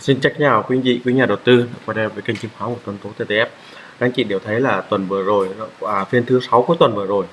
Xin chắc chào quý anh chị, quý nhà đầu tư quay đây với kênh chứng khoán của Tuần Tố TTF. Các anh chị đều thấy là tuần vừa rồi, à, phiên thứ sáu của tuần vừa rồi,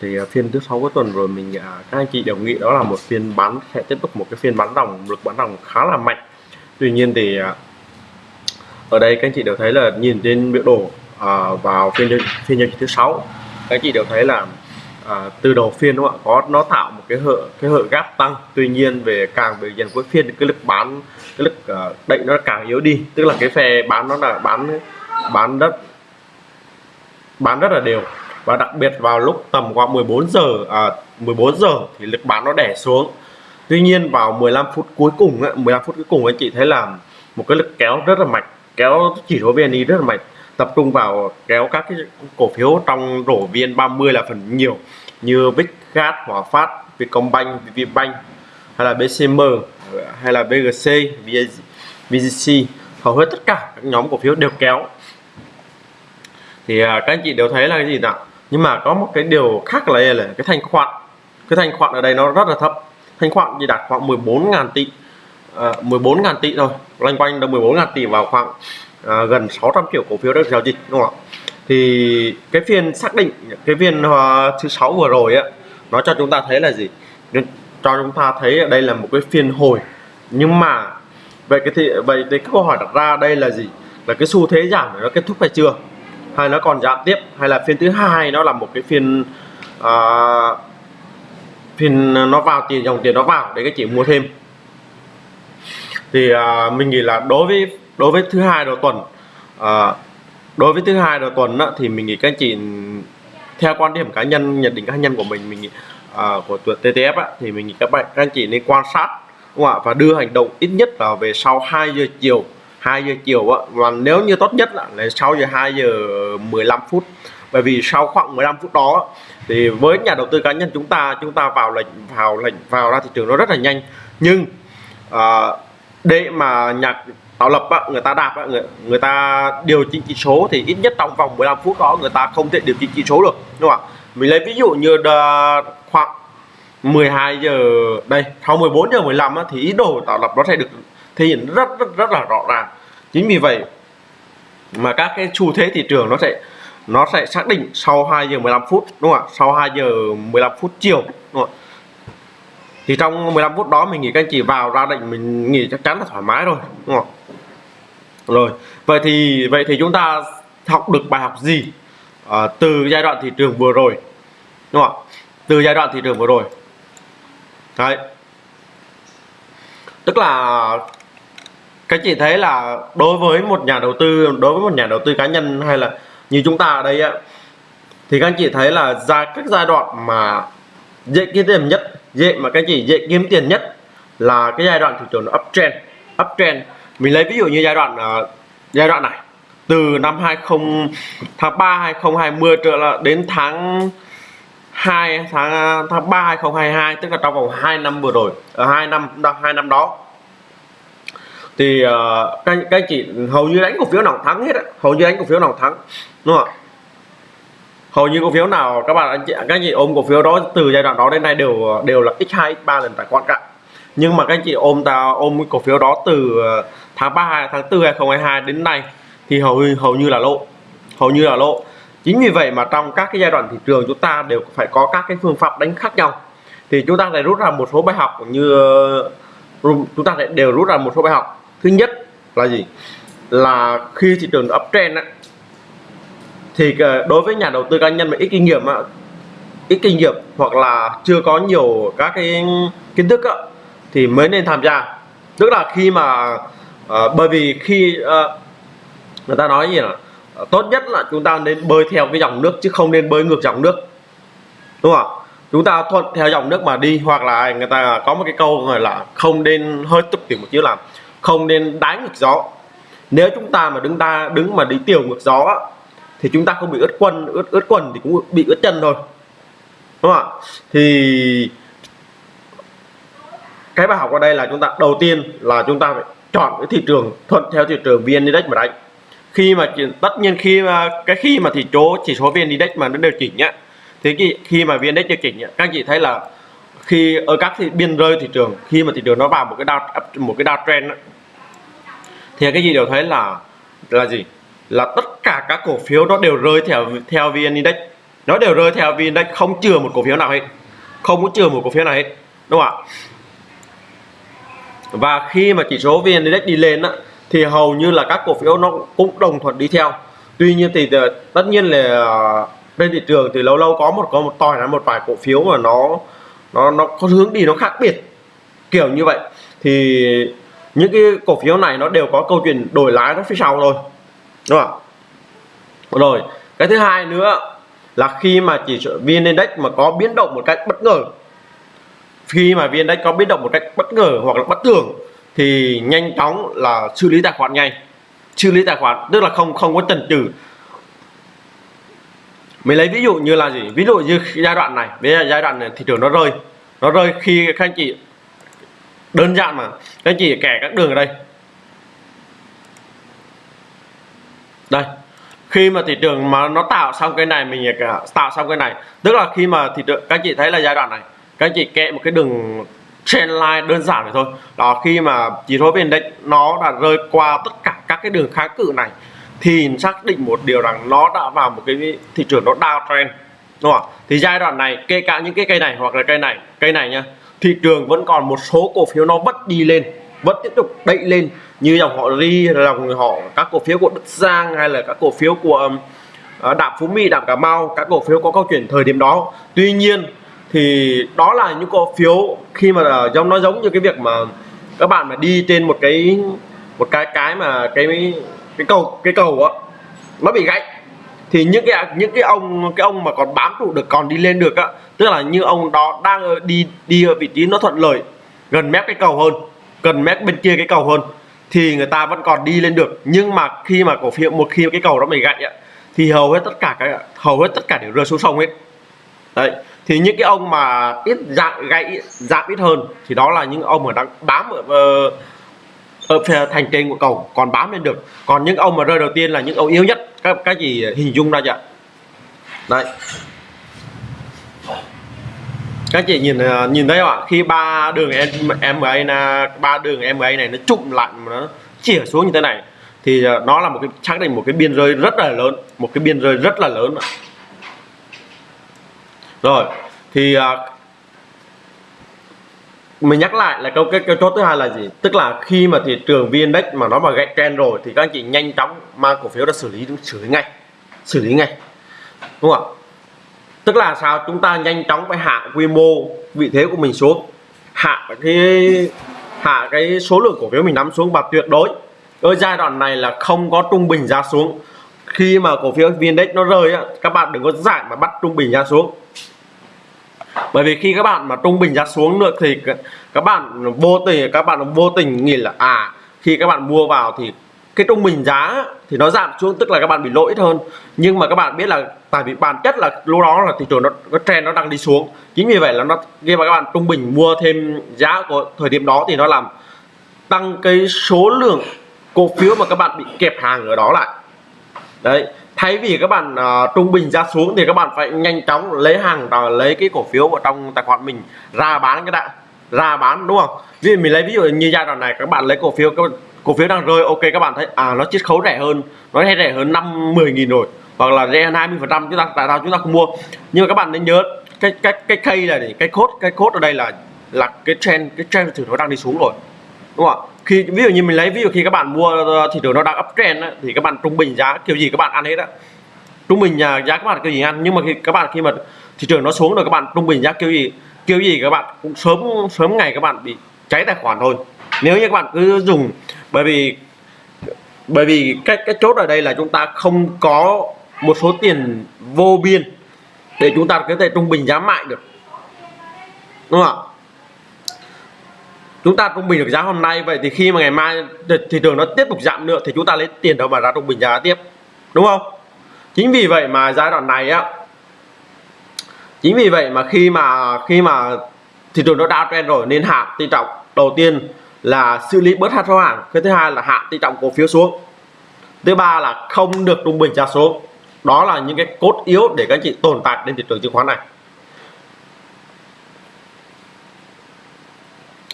thì à, phiên thứ sáu của tuần rồi mình à, các anh chị đều nghĩ đó là một phiên bán sẽ tiếp tục một cái phiên bán đồng lực bán đồng khá là mạnh. Tuy nhiên thì à, ở đây các anh chị đều thấy là nhìn trên biểu đồ à, vào phiên phiên giao dịch thứ sáu, các anh chị đều thấy là à, từ đầu phiên đúng không ạ? Có nó tạo một cái hở cái hở gap tăng. Tuy nhiên về càng về dần cuối phiên cái lực bán cái lực à, uh, đẩy nó càng yếu đi. Tức là cái phe bán nó là bán bán đất bán rất là đều. Và đặc biệt vào lúc tầm khoảng 14 giờ à, 14 giờ thì lực bán nó đẻ xuống. Tuy nhiên vào 15 phút cuối cùng 15 phút cuối cùng anh chị thấy là một cái lực kéo rất là mạnh kéo chỉ số VN rất là mạnh. Tập trung vào kéo các cái cổ phiếu trong rổ VN30 là phần nhiều như Vickgas, Hòa Phát, Vietcombank, VPBank hay là BCM hay là BGC, VGC hầu hết tất cả các nhóm cổ phiếu đều kéo. Thì à, các anh chị đều thấy là cái gì nào? Nhưng mà có một cái điều khác là là cái thanh khoản. Cái thanh khoản ở đây nó rất là thấp. Thanh khoản chỉ đạt khoảng 14.000 tỷ. À, 14.000 tỷ thôi. Loanh quanh được 14.000 tỷ vào khoảng à, gần 600 triệu cổ phiếu được giao dịch đúng không ạ? Thì cái phiên xác định cái phiên ờ, thứ sáu vừa rồi á nó cho chúng ta thấy là gì? Cho chúng ta thấy đây là một cái phiên hồi. Nhưng mà vậy cái thì vậy cái câu hỏi đặt ra đây là gì? Là cái xu thế giảm nó kết thúc hay chưa? Hay nó còn giảm tiếp? Hay là phiên thứ hai nó là một cái phiên uh, phiên nó vào tiền dòng tiền nó vào để cái chị mua thêm? Thì uh, mình nghĩ là đối với đối với thứ hai đầu tuần uh, đối với thứ hai đầu tuần á, thì mình nghĩ các anh chị theo quan điểm cá nhân nhận định cá nhân của mình mình nghĩ, à, của tuần TTF á, thì mình nghĩ các bạn các anh chị nên quan sát đúng không ạ? Và đưa hành động ít nhất là về sau 2 giờ chiều 2 giờ chiều á. Và nếu như tốt nhất là, là sau giờ 2 giờ 15 phút. Bởi vì sau khoảng 15 phút đó thì với nhà đầu tư cá nhân chúng ta chúng ta vào lệnh vào lệnh vào ra thị trường nó rất là nhanh. Nhưng à, để mà nhạc tạo lập á, người ta đạp á, người, người ta điều chỉnh chỉ số thì ít nhất trong vòng 15 phút đó người ta không thể điều chỉnh chỉ số được đúng không ạ? Mình lấy ví dụ như khoảng 12 giờ đây sau 14 giờ 15 á, thì ý đồ tạo lập nó sẽ được thể hiện rất rất rất là rõ ràng. Chính vì vậy mà các cái xu thế thị trường nó sẽ nó sẽ xác định sau 2 giờ 15 phút đúng không ạ? Sau 2 giờ 15 phút chiều đúng không ạ? Thì trong 15 phút đó mình nghĩ các anh chị vào ra định mình nghĩ chắc chắn là thoải mái rồi đúng không rồi vậy thì vậy thì chúng ta học được bài học gì à, từ giai đoạn thị trường vừa rồi đúng không từ giai đoạn thị trường vừa rồi. Đấy. Tức là các chị thấy là đối với một nhà đầu tư đối với một nhà đầu tư cá nhân hay là như chúng ta ở đây á thì các anh chị thấy là ra các giai đoạn mà dễ kiếm tiền nhất dễ mà các chị dễ kiếm tiền nhất là cái giai đoạn thị trường uptrend. Uptrend mình lấy ví dụ như giai đoạn uh, giai đoạn này. Từ năm 20 tháng 3 2020 trở là đến tháng 2 tháng ờ, tháng 3 2022 tức là trong vòng 2 năm vừa rồi ở uh, 2 năm hai năm đó. Thì uh, các, các anh chị hầu như đánh cổ phiếu nào thắng hết á. Hầu như đánh cổ phiếu nào thắng đúng không ạ? Hầu như cổ phiếu nào các bạn anh chị các anh chị ôm cổ phiếu đó từ giai đoạn đó đến nay đều đều là x2 x3 lần tài khoản cả. Nhưng mà các anh chị ôm ta ôm cổ phiếu đó từ ờ, tháng 3 tháng 4 2022 đến nay thì hầu hầu như là lộ. Hầu như là lộ. Chính vì vậy mà trong các cái giai đoạn thị trường chúng ta đều phải có các cái phương pháp đánh khác nhau. Thì chúng ta lại rút ra một số bài học như chúng ta lại đều rút ra một số bài học. Thứ nhất là gì? Là khi thị trường uptrend á, thì ờ, đối với nhà đầu tư cá nhân mà ít kinh nghiệm ít kinh nghiệm hoặc là chưa có nhiều các cái kiến thức thì mới nên tham gia. Tức là khi mà Ờ, bởi vì khi à, người ta nói gì là ờ, tốt nhất là chúng ta nên bơi theo cái dòng nước chứ không nên bơi ngược dòng nước. Đúng không chúng ta thuận theo dòng nước mà đi hoặc là người ta có một cái câu gọi là không nên hơi tục tiểu một chữ là không nên đánh ngược gió. Nếu chúng ta mà đứng ta đứng mà đi tiểu ngược gió thì chúng ta không bị ướt quần ướt ướt quần thì cũng bị ướt chân thôi. Đúng không ạ? Thì cái bài học ở đây là chúng ta đầu tiên là chúng ta phải chọn cái thị trường thuận theo thị trường vn index mà đánh. Khi mà tất nhiên khi mà cái khi mà thị số chỉ số vn index mà nó điều chỉnh nhá. Thì khi, khi mà vn index điều chỉnh nhá, các anh chị thấy là khi ở các thị biên rơi thị trường khi mà thị trường nó vào một cái đao một cái đao trend thì cái gì đều thấy là là gì? Là tất cả các cổ phiếu nó đều rơi theo theo vn index. Nó đều rơi theo vn index không chừa một cổ phiếu nào hết. Không có chừa một cổ phiếu nào hết đúng không ạ? Và khi mà chỉ số vn index đi lên á, thì hầu như là các cổ phiếu nó cũng đồng thuận đi theo. Tuy nhiên thì ờ, tất nhiên là ờ, trên thị trường thì lâu lâu có một có một tòi là một vài cổ phiếu mà nó nó nó có hướng đi nó khác biệt kiểu như vậy. Thì những cái cổ phiếu này nó đều có câu chuyện đổi lái nó phía sau thôi đúng không rồi cái thứ hai nữa là khi mà chỉ số vn index mà có biến động một cách bất ngờ khi mà viên index có biến động một cách bất ngờ hoặc là bất thường, thì nhanh chóng là xử lý tài khoản ngay. Xử lý tài khoản, tức là không không có chần chừ. Mình lấy ví dụ như là gì? Ví dụ như giai đoạn này, bây giờ giai đoạn này thị trường nó rơi. Nó rơi khi các anh chị, đơn giản mà, các anh chị kẻ các đường ở đây. Đây, khi mà thị trường mà nó tạo xong cái này, mình tạo xong cái này, tức là khi mà thị trường, các anh chị thấy là giai đoạn này các anh chị kẹ một cái đường trendline đơn giản này thôi. Đó, khi mà chỉ số vn index, nó đã rơi qua tất cả các cái đường kháng cự này, thì xác định một điều rằng nó đã vào một cái thị trường nó downtrend, đúng không thì giai đoạn này, kể cả những cái cây này hoặc là cây này cây này nhá, thị trường vẫn còn một số cổ phiếu nó vẫn đi lên, vẫn tiếp tục đẩy lên, như dòng họ ri, dòng họ, các cổ phiếu của đức giang hay là các cổ phiếu của ờ, đạm phú mỹ, đạm cà mau, các cổ phiếu có câu chuyện thời điểm đó. Tuy nhiên thì đó là những cổ phiếu khi mà giống, nó giống như cái việc mà các bạn mà đi trên một cái một cái cái mà cái cái cầu cái cầu á, nó bị gãy. Thì những cái những cái ông cái ông mà còn bám trụ được, còn đi lên được á, tức là như ông đó đang đi đi ở vị trí nó thuận lợi, gần mép cái cầu hơn, gần mép bên kia cái cầu hơn, thì người ta vẫn còn đi lên được. Nhưng mà khi mà cổ phiếu, một khi cái cầu đó bị gãy á, thì hầu hết tất cả cái, hầu hết tất cả đều rơi xuống sông hết đấy, thì những cái ông mà ít dạng gãy dạng ít hơn thì đó là những ông mà đang bám ở ờ, ở phía thành trên của cầu còn bám lên được. Còn những ông mà rơi đầu tiên là những ông yếu nhất, các cái gì hình dung ra chưa? Đấy. Các chị nhìn ờ, nhìn thấy không ạ? Khi ba đường MA là ba đường MA này nó chụm lại mà nó chìa xuống như thế này, thì ờ, nó là một cái, xác định một cái biên rơi rất là lớn, một cái biên rơi rất là lớn rồi thì uh, mình nhắc lại là câu cái câu chốt thứ hai là gì? Tức là khi mà thị trường vn index mà nó mà gãy trend rồi thì các anh chị nhanh chóng mang cổ phiếu ra xử lý xử lý ngay xử lý ngay. Đúng không ạ? Tức là sao? Chúng ta nhanh chóng phải hạ quy mô vị thế của mình xuống hạ cái hạ cái số lượng cổ phiếu mình nắm xuống và tuyệt đối. Ở giai đoạn này là không có trung bình ra xuống. Khi mà cổ phiếu vn index nó rơi á các bạn đừng có giải mà bắt trung bình ra xuống bởi vì khi các bạn mà trung bình giá xuống được thì các bạn vô tình, các bạn vô tình nghĩ là à khi các bạn mua vào thì cái trung bình giá thì nó giảm xuống, tức là các bạn bị lỗi hơn. Nhưng mà các bạn biết là, tại vì bản chất là lúc đó là thị trường nó, cái trend nó đang đi xuống. Chính vì vậy là nó, khi mà các bạn trung bình mua thêm giá của thời điểm đó thì nó làm tăng cái số lượng cổ phiếu mà các bạn bị kẹp hàng ở đó lại. Đấy thay vì các bạn uh, trung bình ra xuống thì các bạn phải nhanh chóng lấy hàng uh, lấy cái cổ phiếu ở trong tài khoản mình ra bán cái đã ra bán đúng không? Ví dụ mình lấy ví dụ như giai đoạn này các bạn lấy cổ phiếu các cổ phiếu đang rơi ok các bạn thấy à nó chiết khấu rẻ hơn nó hay rẻ hơn năm mười nghìn rồi hoặc là rẻ hơn 20 phần trăm chúng ta tại sao chúng ta không mua? Nhưng mà các bạn nên nhớ cái cái cái cây này cái cốt cái cốt ở đây là là cái trend cái trend thử nó đang đi xuống rồi đúng không ạ? Khi ví dụ như mình lấy ví dụ khi các bạn mua ờ, thị trường nó đang uptrend ấy, thì các bạn trung bình giá kiểu gì các bạn ăn hết á. Trung bình giá các bạn kiểu gì ăn nhưng mà khi các bạn khi mà thị trường nó xuống rồi các bạn trung bình giá kiểu gì kiểu gì các bạn cũng sớm sớm ngày các bạn bị cháy tài khoản thôi. Nếu như các bạn cứ dùng bởi vì bởi vì cái cái chốt ở đây là chúng ta không có một số tiền vô biên để chúng ta có thể trung bình giá mại được. Đúng không ạ? Chúng ta trung bình được giá hôm nay, vậy thì khi mà ngày mai thị trường nó tiếp tục giảm nữa thì chúng ta lấy tiền đâu mà ra trung bình giá tiếp, đúng không? Chính vì vậy mà giai đoạn này á, chính vì vậy mà khi mà khi mà thị trường nó downtrend rồi nên hạ tỷ trọng đầu tiên là xử lý bớt hạt số hàng, cái thứ hai là hạ tỷ trọng cổ phiếu xuống. Thứ ba là không được trung bình giá xuống. Đó là những cái cốt yếu để các anh chị tồn tại trên thị trường chứng khoán này.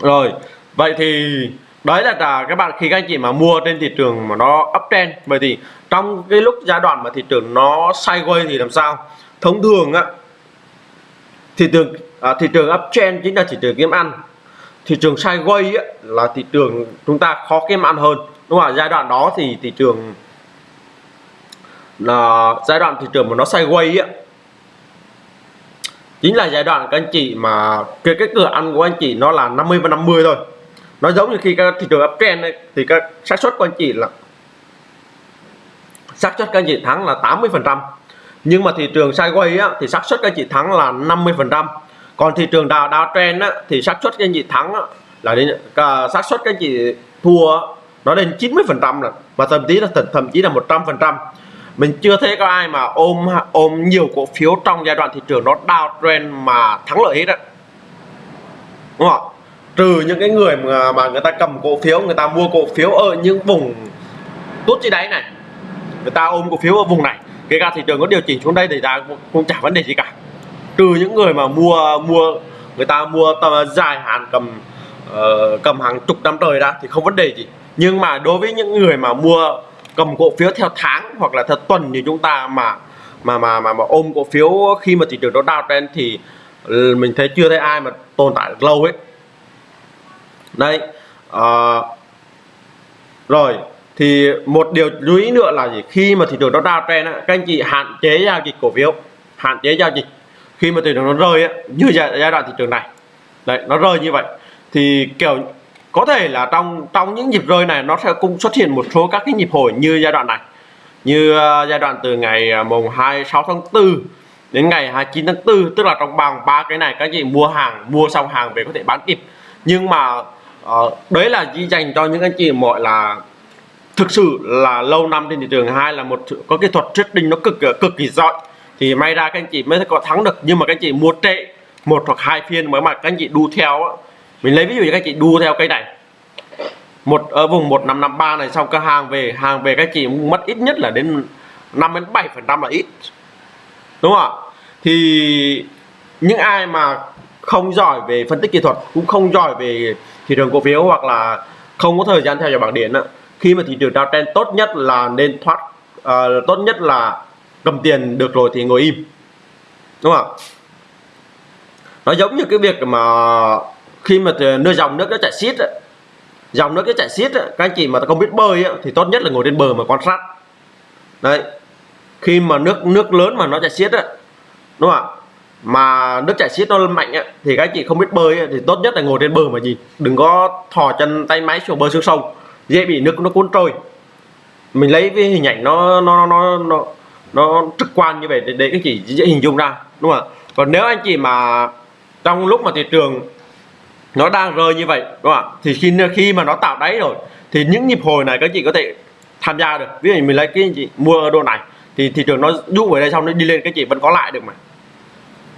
Rồi vậy thì đấy là, là các bạn khi các anh chị mà mua trên thị trường mà nó uptrend vậy thì trong cái lúc giai đoạn mà thị trường nó sideways thì làm sao? Thông thường á thị trường à, thị trường uptrend chính là thị trường kiếm ăn. Thị trường sideways á, là thị trường chúng ta khó kiếm ăn hơn. Đúng không ạ? Giai đoạn đó thì thị trường là giai đoạn thị trường mà nó sideways á chính là giai đoạn các anh chị mà cái cái cửa ăn của anh chị nó là 50 và 50 thôi. Nó giống như khi các thị trường uptrend ấy, thì các xác suất của anh chị là xác suất các anh chị thắng là 80 phần trăm. Nhưng mà thị trường sideways á, thì xác suất các anh chị thắng là 50 phần trăm. Còn thị trường đào đào trend á, thì xác suất các anh chị thắng á, là đến à, xác suất các anh chị thua nó lên 90 phần trăm là và thậm chí là thậm chí là 100 phần trăm mình chưa thấy có ai mà ôm ôm nhiều cổ phiếu trong giai đoạn thị trường nó downtrend mà thắng lợi hết á. Đúng không trừ những cái người mà, mà người ta cầm cổ phiếu người ta mua cổ phiếu ở những vùng tốt dưới đáy này người ta ôm cổ phiếu ở vùng này kể cả thị trường có điều chỉnh xuống đây thì ta cũng chả vấn đề gì cả. Trừ những người mà mua mua người ta mua tầm dài hạn cầm uh, cầm hàng chục năm trời ra thì không vấn đề gì. Nhưng mà đối với những người mà mua cầm cổ phiếu theo tháng hoặc là theo tuần như chúng ta mà mà mà mà, mà ôm cổ phiếu khi mà thị trường nó downtrend thì ừ, mình thấy chưa thấy ai mà tồn tại được lâu hết đây à, rồi thì một điều lưu ý nữa là gì? Khi mà thị trường nó downtrend á các anh chị hạn chế giao dịch cổ phiếu hạn chế giao dịch. Khi mà thị trường nó rơi á như giai, giai đoạn thị trường này đấy nó rơi như vậy thì kiểu có thể là trong trong những nhịp rơi này nó sẽ cũng xuất hiện một số các cái nhịp hồi như giai đoạn này. Như uh, giai đoạn từ ngày ờ, mùng 26 tháng 4 đến ngày 29 tháng 4 tức là trong vòng ba cái này các chị mua hàng mua xong hàng về có thể bán kịp. Nhưng mà uh, đấy là chỉ dành cho những anh chị mọi là thực sự là lâu năm trên thị trường hai là một có kỹ thuật trading nó cực cực kỳ giỏi thì may ra các anh chị mới có thắng được. Nhưng mà các anh chị mua trệ một hoặc hai phiên mới mà các anh chị đu theo mình lấy ví dụ như các chị đua theo cây này. Một ở vùng 1553 này sau các hàng về hàng về các chị mất ít nhất là đến 5 đến 7 phần trăm là ít. Đúng không ạ? Thì những ai mà không giỏi về phân tích kỹ thuật cũng không giỏi về thị trường cổ phiếu hoặc là không có thời gian theo dõi bảng điện khi mà thị trường downtrend tốt nhất là nên thoát uh, tốt nhất là cầm tiền được rồi thì ngồi im. Đúng không nó giống như cái việc mà khi mà ờ, nơi dòng nước nó chảy xiết dòng nước nó chảy xiết các anh chị mà không biết bơi thì tốt nhất là ngồi trên bờ mà quan sát. Đấy khi mà nước nước lớn mà nó chảy xiết đúng không ạ? Mà nước chảy xiết nó mạnh á, thì các anh chị không biết bơi thì tốt nhất là ngồi trên bờ mà gì, đừng có thò chân tay máy xuống bờ xuống sông dễ bị nước nó cuốn trôi. Mình lấy cái hình ảnh nó nó nó nó nó trực quan như vậy để, để các chị dễ hình dung ra đúng không ạ? Còn nếu anh chị mà trong lúc mà thị trường nó đang rơi như vậy, đúng không ạ? Thì khi khi mà nó tạo đáy rồi, thì những nhịp hồi này các chị có thể tham gia được. Ví dụ mình lấy cái chị mua đồ này, thì thị trường nó dụ về đây xong nó đi lên, các chị vẫn có lại được mà.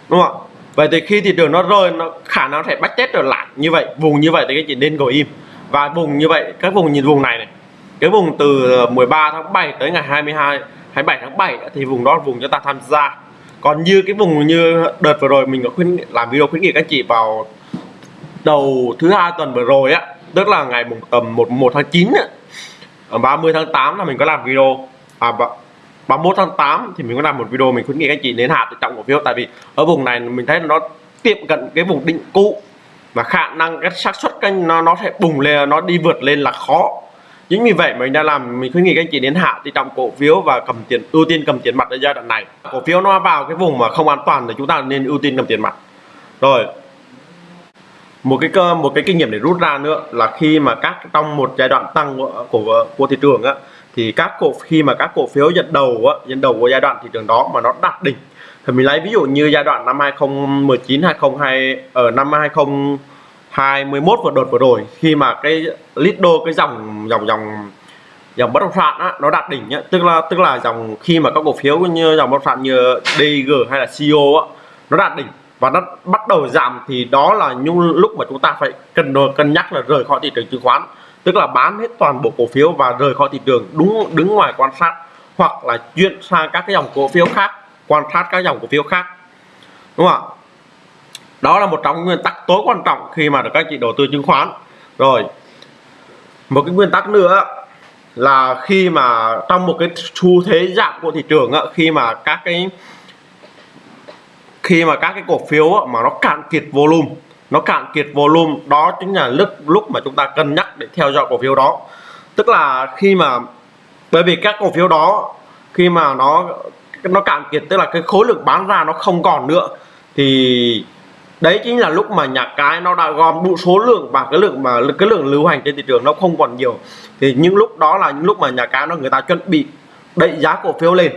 Đúng không ạ? Vậy thì khi thị trường nó rơi, nó khả năng sẽ bắt chết trở lại như vậy, vùng như vậy thì các chị nên ngồi im. Và vùng như vậy, các vùng nhìn vùng này này, cái vùng từ ờ, 13 tháng 7 tới ngày 22 27 tháng 7 thì vùng đó là vùng chúng ta tham gia. Còn như cái vùng như đợt vừa rồi mình có khuyến làm video khuyến nghị các chị vào đầu thứ hai tuần vừa rồi á tức là ngày mùng tầm 1 1 tháng 9 á, ờ, 30 tháng 8 là mình có làm video. À 31 tháng 8 thì mình có làm một video mình khuyến nghị các chị đến hạt trọng cổ phiếu. Tại vì ở vùng này mình thấy nó tiệm cận cái vùng định cũ và khả năng cái xác suất kênh nó nó sẽ bùng lên nó đi vượt lên là khó. Chính vì vậy mình đã làm mình khuyến nghị các anh chị đến hạ thì trọng cổ phiếu và cầm tiền ưu tiên cầm tiền mặt ở giai đoạn này. Cổ phiếu nó vào cái vùng mà không an toàn thì chúng ta nên ưu tiên cầm tiền mặt. Rồi một cái cơ một cái kinh nghiệm để rút ra nữa là khi mà các trong một giai đoạn tăng của của, của thị trường á thì các cổ khi mà các cổ phiếu dẫn đầu á dẫn đầu của giai đoạn thị trường đó mà nó đạt đỉnh. Thì mình lấy ví dụ như giai đoạn năm 2019 2020 ở năm 2021 vừa đợt vừa rồi khi mà cái lido cái dòng dòng dòng dòng bất động sản á, nó đạt đỉnh á, tức là tức là dòng khi mà các cổ phiếu như dòng bất động sản như DG hay là CEO á, nó đạt đỉnh và nó bắt đầu giảm thì đó là những lúc mà chúng ta phải cần cân nhắc là rời khỏi thị trường chứng khoán. Tức là bán hết toàn bộ cổ phiếu và rời khỏi thị trường, đúng, đứng ngoài quan sát hoặc là chuyển sang các cái dòng cổ phiếu khác, quan sát các dòng cổ phiếu khác. Đúng không ạ? Đó là một trong nguyên tắc tối quan trọng khi mà được các chị đầu tư chứng khoán. Rồi, một cái nguyên tắc nữa là khi mà trong một cái xu thế giảm của thị trường khi mà các cái khi mà các cái cổ phiếu mà nó cạn kiệt volume, nó cạn kiệt volume, đó chính là lúc lúc mà chúng ta cân nhắc để theo dõi cổ phiếu đó. Tức là khi mà, bởi vì các cổ phiếu đó, khi mà nó nó cạn kiệt, tức là cái khối lượng bán ra nó không còn nữa, thì đấy chính là lúc mà nhà cái nó đã gom đủ số lượng và cái lượng mà, cái lượng lưu hành trên thị trường nó không còn nhiều. Thì những lúc đó là những lúc mà nhà cái nó, người ta chuẩn bị đẩy giá cổ phiếu lên.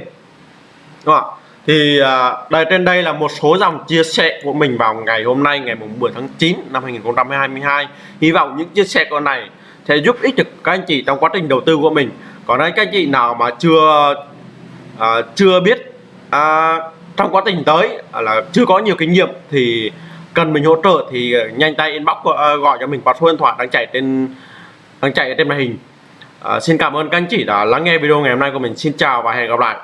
Đúng không ạ? Thì à, đây trên đây là một số dòng chia sẻ của mình vào ngày hôm nay ngày mùng 10 tháng 9 năm 2022 hy vọng những chia sẻ của này sẽ giúp ích được các anh chị trong quá trình đầu tư của mình. Còn đây các anh chị nào mà chưa uh, chưa biết uh, trong quá trình tới uh, là chưa có nhiều kinh nghiệm thì cần mình hỗ trợ thì nhanh tay inbox gọi cho mình qua số điện thoại đang chạy trên đang chạy trên màn hình. Uh, xin cảm ơn các anh chị đã lắng nghe video ngày hôm nay của mình. Xin chào và hẹn gặp lại.